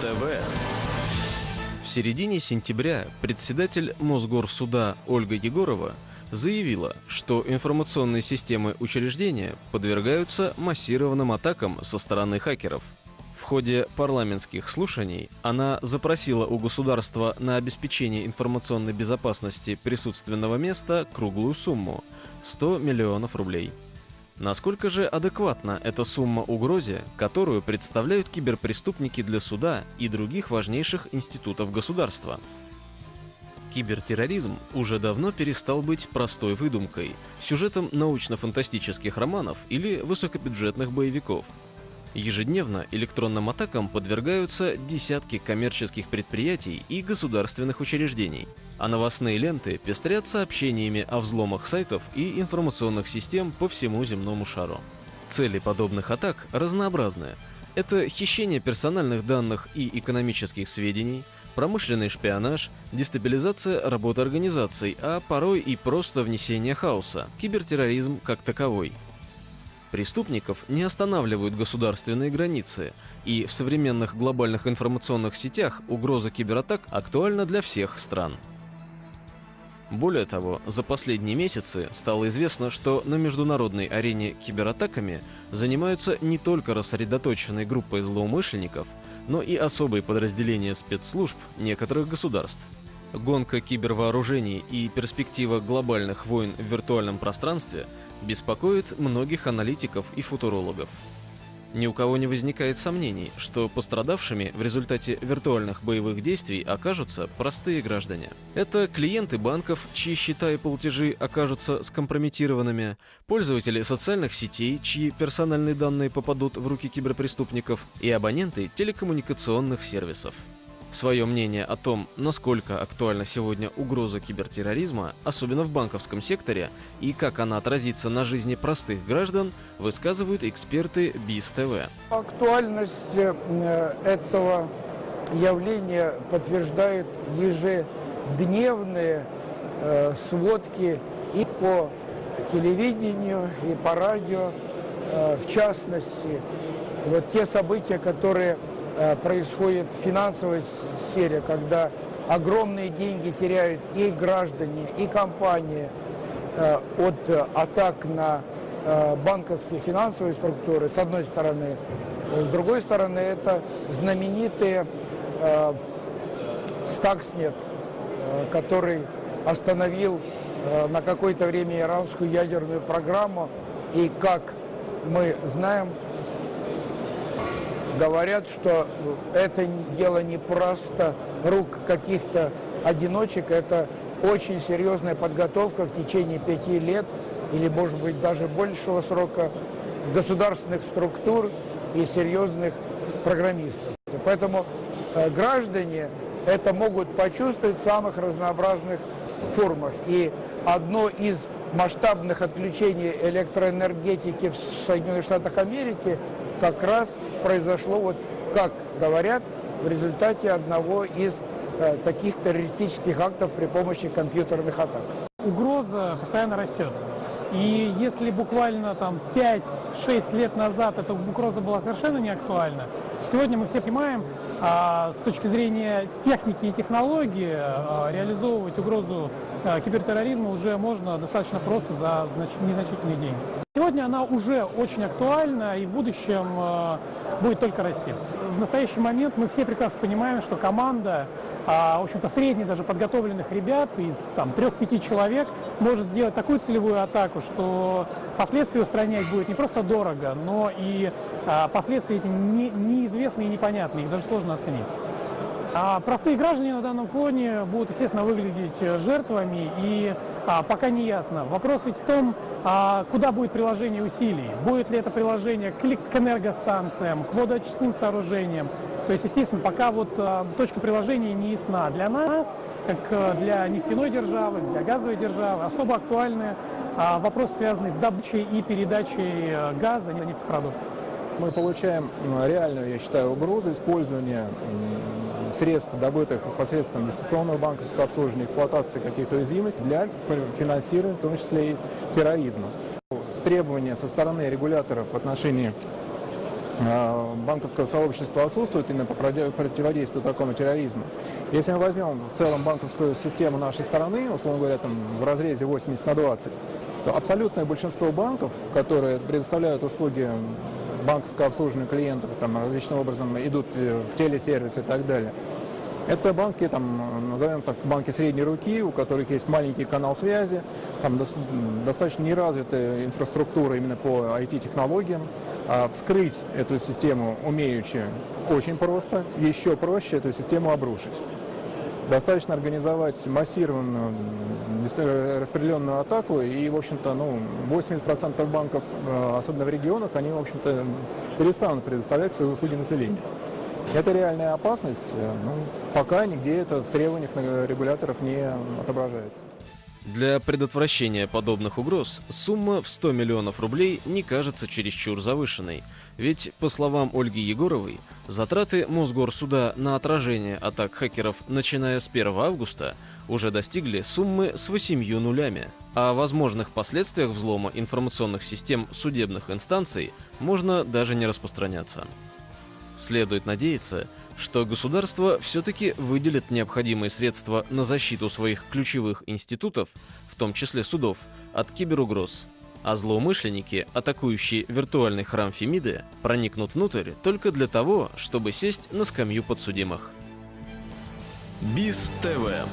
ТВ. В середине сентября председатель Мосгорсуда Ольга Егорова заявила, что информационные системы учреждения подвергаются массированным атакам со стороны хакеров. В ходе парламентских слушаний она запросила у государства на обеспечение информационной безопасности присутственного места круглую сумму – 100 миллионов рублей. Насколько же адекватна эта сумма угрозе, которую представляют киберпреступники для суда и других важнейших институтов государства? Кибертерроризм уже давно перестал быть простой выдумкой, сюжетом научно-фантастических романов или высокобюджетных боевиков. Ежедневно электронным атакам подвергаются десятки коммерческих предприятий и государственных учреждений, а новостные ленты пестрят сообщениями о взломах сайтов и информационных систем по всему земному шару. Цели подобных атак разнообразны. Это хищение персональных данных и экономических сведений, промышленный шпионаж, дестабилизация работы организаций, а порой и просто внесение хаоса, кибертерроризм как таковой. Преступников не останавливают государственные границы, и в современных глобальных информационных сетях угроза кибератак актуальна для всех стран. Более того, за последние месяцы стало известно, что на международной арене кибератаками занимаются не только рассредоточенные группы злоумышленников, но и особые подразделения спецслужб некоторых государств. Гонка кибервооружений и перспектива глобальных войн в виртуальном пространстве беспокоит многих аналитиков и футурологов. Ни у кого не возникает сомнений, что пострадавшими в результате виртуальных боевых действий окажутся простые граждане. Это клиенты банков, чьи счета и платежи окажутся скомпрометированными, пользователи социальных сетей, чьи персональные данные попадут в руки киберпреступников, и абоненты телекоммуникационных сервисов. Свое мнение о том, насколько актуальна сегодня угроза кибертерроризма, особенно в банковском секторе, и как она отразится на жизни простых граждан, высказывают эксперты БИС-ТВ. Актуальность э, этого явления подтверждают ежедневные э, сводки и по телевидению, и по радио, э, в частности, вот те события, которые происходит в финансовой сфере, когда огромные деньги теряют и граждане, и компании э, от атак на э, банковские финансовые структуры, с одной стороны. С другой стороны, это знаменитые Стакснет, который остановил на какое-то время иранскую ядерную программу. И, как мы знаем, говорят, что это дело не просто рук каких-то одиночек, это очень серьезная подготовка в течение пяти лет или, может быть, даже большего срока государственных структур и серьезных программистов. Поэтому э, граждане это могут почувствовать в самых разнообразных формах. И одно из масштабных отключений электроэнергетики в Соединенных Штатах Америки как раз произошло, вот как говорят, в результате одного из э, таких террористических актов при помощи компьютерных атак. Угроза постоянно растет. И если буквально там 5-6 лет назад эта угроза была совершенно не актуальна, сегодня мы все понимаем, а, с точки зрения техники и технологии а, реализовывать угрозу кибертерроризма уже можно достаточно просто за знач незначительные деньги. Сегодня она уже очень актуальна и в будущем э, будет только расти. В настоящий момент мы все прекрасно понимаем, что команда, э, в общем-то, средних даже подготовленных ребят из там трех-пяти человек может сделать такую целевую атаку, что последствия устранять будет не просто дорого, но и последствия эти не, неизвестны и непонятны, их даже сложно оценить. А простые граждане на данном фоне будут, естественно, выглядеть э, жертвами, и а, пока не ясно. Вопрос ведь в том, а, куда будет приложение усилий. Будет ли это приложение к, к энергостанциям, к водоочистным сооружениям. То есть, естественно, пока вот а, точка приложения не ясна. Для нас, как а, для нефтяной державы, для газовой державы, особо актуальны а, вопросы, связанные с добычей и передачей а, газа, нефтепродуктов. Мы получаем реальную, я считаю, угрозу использования средств, добытых посредством дистанционного банковского обслуживания, эксплуатации каких-то уязвимостей для финансирования, в том числе и терроризма. Требования со стороны регуляторов в отношении а, банковского сообщества отсутствует именно по противодействию такому терроризму. Если мы возьмем в целом банковскую систему нашей страны, условно говоря, там, в разрезе 80 на 20, то абсолютное большинство банков, которые предоставляют услуги банковского обслуживания клиентов, там, различным образом идут в телесервис и так далее, это банки, там, назовем так, банки средней руки, у которых есть маленький канал связи, там достаточно неразвитая инфраструктура именно по IT-технологиям. А вскрыть эту систему умеючи очень просто, еще проще эту систему обрушить. Достаточно организовать массированную распределенную атаку, и, в общем-то, ну, 80% банков, э, особенно в регионах, они, в общем-то, перестанут предоставлять свои услуги населению. Это реальная опасность, э, ну, пока нигде это в требованиях регуляторов не отображается. Для предотвращения подобных угроз сумма в 100 миллионов рублей не кажется чересчур завышенной, ведь, по словам Ольги Егоровой, затраты Мосгорсуда на отражение атак хакеров, начиная с 1 августа, уже достигли суммы с 8 нулями. О возможных последствиях взлома информационных систем судебных инстанций можно даже не распространяться. Следует надеяться, что государство все-таки выделит необходимые средства на защиту своих ключевых институтов, в том числе судов, от киберугроз. А злоумышленники, атакующие виртуальный храм Фемиды, проникнут внутрь только для того, чтобы сесть на скамью подсудимых. БИС ТВ